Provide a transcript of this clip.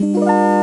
Música